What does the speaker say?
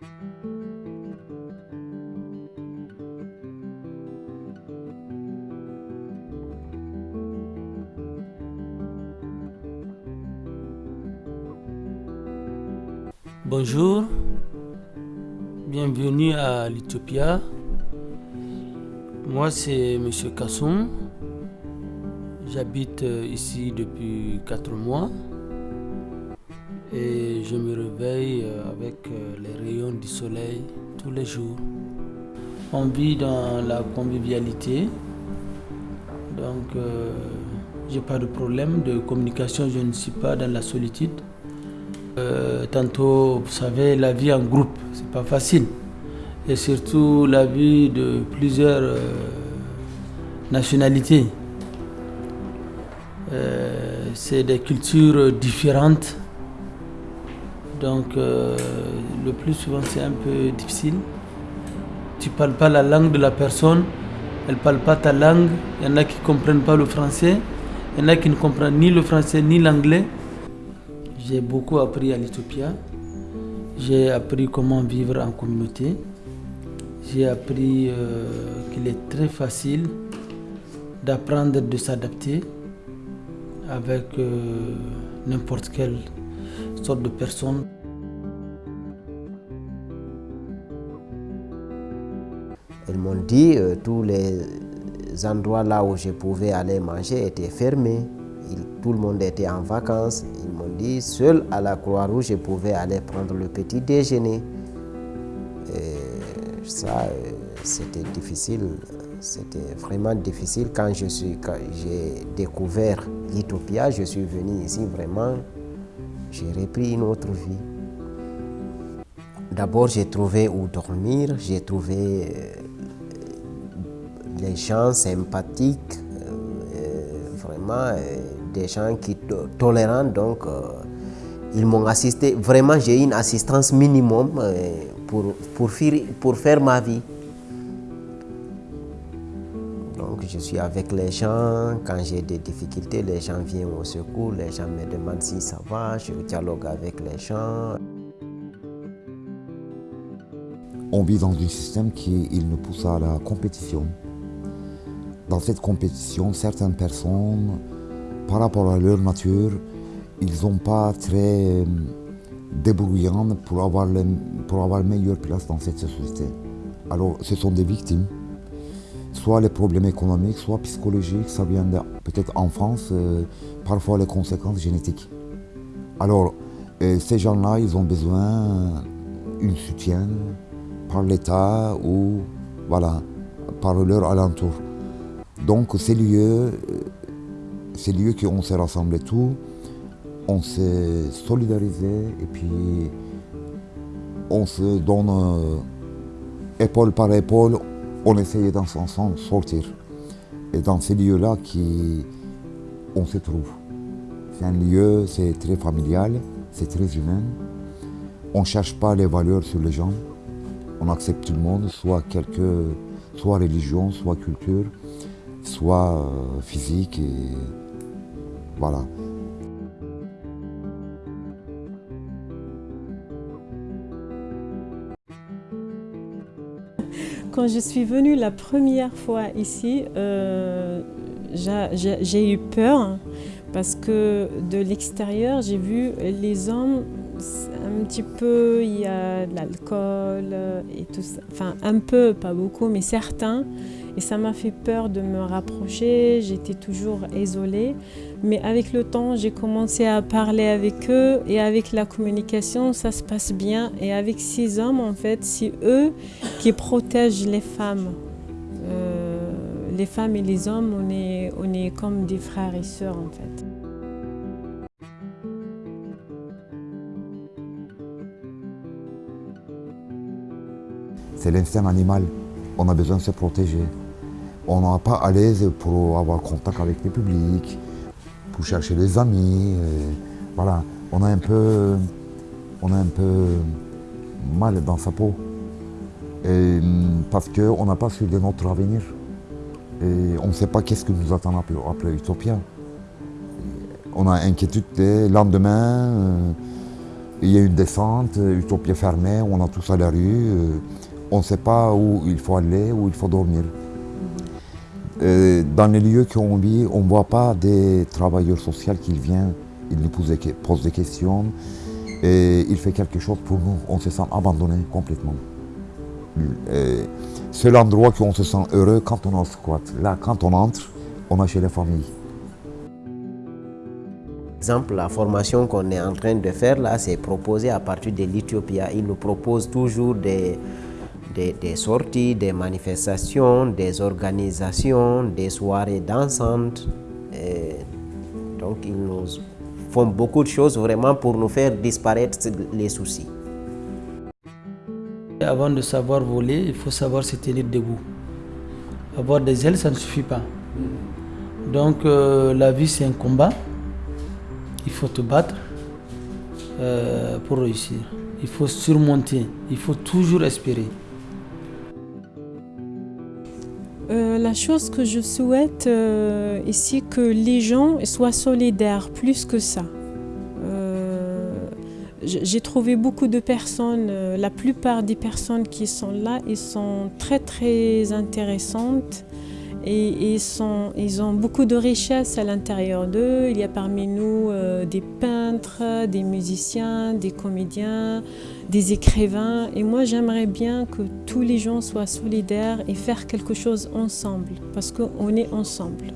Bonjour, bienvenue à l'Ethiopia. Moi c'est M. Kasson. J'habite euh, ici depuis 4 mois et je me réveille euh, avec euh, les rayons du soleil tous les jours. On vit dans la convivialité, donc je j'ai pas de problème de communication, je ne suis pas dans la solitude. Euh, tantôt, vous savez, la vie en groupe, c'est pas facile. Et surtout la vie de plusieurs euh, nationalités. Euh, c'est des cultures différentes. Donc, le plus souvent, c'est un peu difficile. Tu parles pas la langue de la personne, elle parle pas ta langue. Il y en a qui comprennent pas le français, il y en a qui ne comprennent ni le français ni l'anglais. J'ai beaucoup appris à l'Ethiopia. J'ai appris comment vivre en communauté. J'ai appris euh, qu'il est très facile d'apprendre de s'adapter avec euh, n'importe quelle sorte de personne. Ils m'ont dit que euh, tous les endroits là où je pouvais aller manger étaient fermés tout le monde était en vacances. Ils m'ont dit, seul à la Croix-Rouge, je pouvais aller prendre le petit déjeuner. Ça, euh, c'était difficile. C'était vraiment difficile quand j'ai découvert l'Utopia. Je suis venu ici vraiment, j'ai repris une autre vie. D'abord, j'ai trouvé où dormir, j'ai trouvé euh, les gens sympathiques, euh, vraiment des gens qui tolérants, donc euh, ils m'ont assisté. Vraiment, j'ai une assistance minimum euh, pour faire ma vie. Je suis avec les gens. Quand j'ai des difficultés, les gens viennent au secours. Les gens me demandent si ça va. Je dialogue avec les gens. On vit dans un système qui il nous pousse à la compétition. Dans cette compétition, certaines personnes par rapport à leur nature, ils sont pas très euh, débrouillants pour avoir, le, pour avoir meilleure place dans cette société. Alors, ce sont des victimes. Soit les problèmes économiques, soit psychologiques, ça vient peut-être en France, euh, parfois les conséquences génétiques. Alors, euh, ces gens-là, ils ont besoin d'un soutien par l'État ou voilà, par leur alentour. Donc ces lieux ces lieux qu'on s'est rassemblés tous, on s'est solidarisé et puis on se donne euh, épaule par épaule, on essayait d'ensemble sortir. Et dans ces lieux-là, on se trouve. C'est un lieu, c'est très familial, c'est très humain. On ne cherche pas les valeurs sur les gens. On accepte tout le monde, soit quelque, soit religion, soit culture, soit euh, physique. Voilà. Quand je suis venue la première fois ici, euh, j'ai eu peur parce que de l'extérieur, j'ai vu les hommes un petit peu, il y a de l'alcool et tout ça. Enfin, un peu, pas beaucoup, mais certains. Et ça m'a fait peur de me rapprocher, j'étais toujours isolée. Mais avec le temps, j'ai commencé à parler avec eux et avec la communication, ça se passe bien. Et avec ces hommes, en fait, c'est eux qui protègent les femmes. Euh, les femmes et les hommes, on est, on est comme des frères et sœurs, en fait. C'est l'instinct animal. On a besoin de se protéger on n'est pas à l'aise pour avoir contact avec le public, pour chercher des amis. voilà, on a un peu, mal dans sa peau. Et, parce qu'on n'a pas su de notre avenir. Et on ne sait pas qu'est-ce que nous attend après, après Utopia. On a inquiétude des lendemains, euh, il y a une descente, une pied fermé, on a tous à la rue, on ne sait pas où il faut aller, où il faut dormir. Dans les lieux qu'on vit, on ne voit pas des travailleurs sociaux qui viennent, ils nous posent des questions et il fait quelque chose pour nous. On se sent abandonné complètement. C'est l'endroit où on se sent heureux quand on en squat. Là, quand on entre, on est chez la famille. exemple, la formation qu'on est en train de faire là, c'est proposé à partir de l'Éthiopie. Ils nous proposent toujours des, des, sorties, des manifestations, des organisations, des soirées dansantes. donc ils nous font beaucoup de choses vraiment pour nous faire disparaître les soucis. Avant de savoir voler, il faut savoir se tenir debout. Avoir des ailes, ça ne suffit pas. Donc euh, la vie, c'est un combat. Il faut te battre euh, pour réussir. Il faut surmonter. Il faut toujours espérer. Euh, la chose que je souhaite euh, ici, que les gens soient solidaires, plus que ça. Euh, j'ai trouvé beaucoup de personnes, la plupart des personnes qui sont là, ils sont très très intéressantes et ils, ont beaucoup de richesses à l'intérieur d'eux. Il y a parmi nous euh, des peintres, des musiciens, des comédiens, des écrivains. Et moi, j'aimerais bien que tous les gens soient solidaires et faire quelque chose ensemble, parce qu'on est ensemble.